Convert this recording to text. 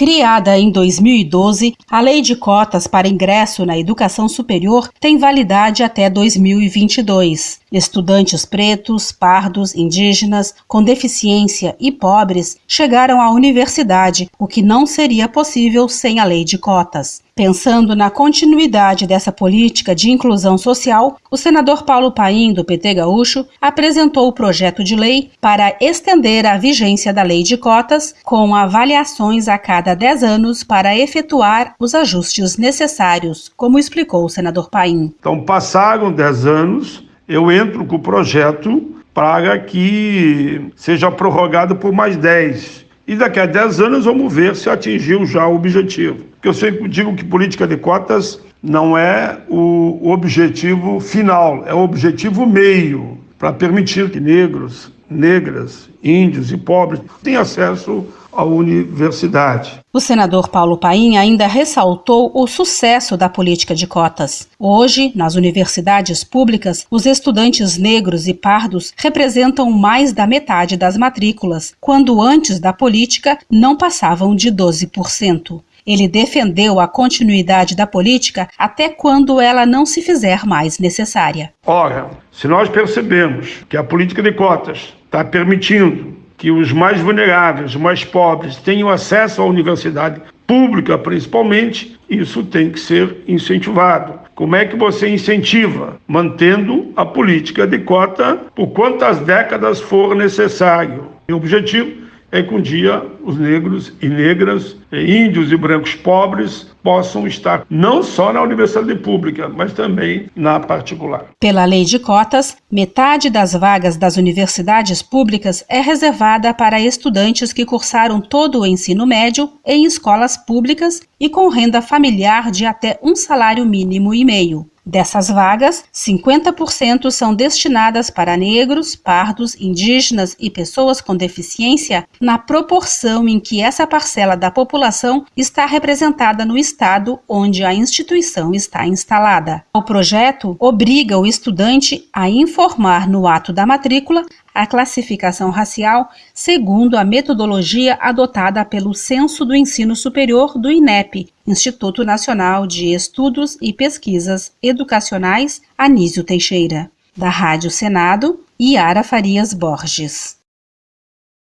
Criada em 2012, a Lei de Cotas para Ingresso na Educação Superior tem validade até 2022. Estudantes pretos, pardos, indígenas, com deficiência e pobres chegaram à universidade, o que não seria possível sem a Lei de Cotas. Pensando na continuidade dessa política de inclusão social, o senador Paulo Paim, do PT Gaúcho, apresentou o projeto de lei para estender a vigência da lei de cotas, com avaliações a cada 10 anos para efetuar os ajustes necessários, como explicou o senador Paim. Então, passaram 10 anos, eu entro com o projeto para que seja prorrogado por mais 10 e daqui a 10 anos vamos ver se atingiu já o objetivo. Porque eu sempre digo que política de cotas não é o objetivo final, é o objetivo meio para permitir que negros, negras, índios e pobres tenham acesso à universidade. O senador Paulo Paim ainda ressaltou o sucesso da política de cotas. Hoje, nas universidades públicas, os estudantes negros e pardos representam mais da metade das matrículas, quando antes da política não passavam de 12%. Ele defendeu a continuidade da política até quando ela não se fizer mais necessária. Ora, se nós percebemos que a política de cotas está permitindo que os mais vulneráveis, os mais pobres, tenham acesso à universidade pública, principalmente, isso tem que ser incentivado. Como é que você incentiva? Mantendo a política de cota por quantas décadas for necessário. O objetivo é que um dia os negros e negras, índios e brancos pobres possam estar não só na universidade pública, mas também na particular. Pela lei de cotas, metade das vagas das universidades públicas é reservada para estudantes que cursaram todo o ensino médio em escolas públicas e com renda familiar de até um salário mínimo e meio. Dessas vagas, 50% são destinadas para negros, pardos, indígenas e pessoas com deficiência, na proporção em que essa parcela da população está representada no estado onde a instituição está instalada. O projeto obriga o estudante a informar no ato da matrícula a classificação racial segundo a metodologia adotada pelo Censo do Ensino Superior do INEP, Instituto Nacional de Estudos e Pesquisas Educacionais Anísio Teixeira. Da Rádio Senado, Iara Farias Borges.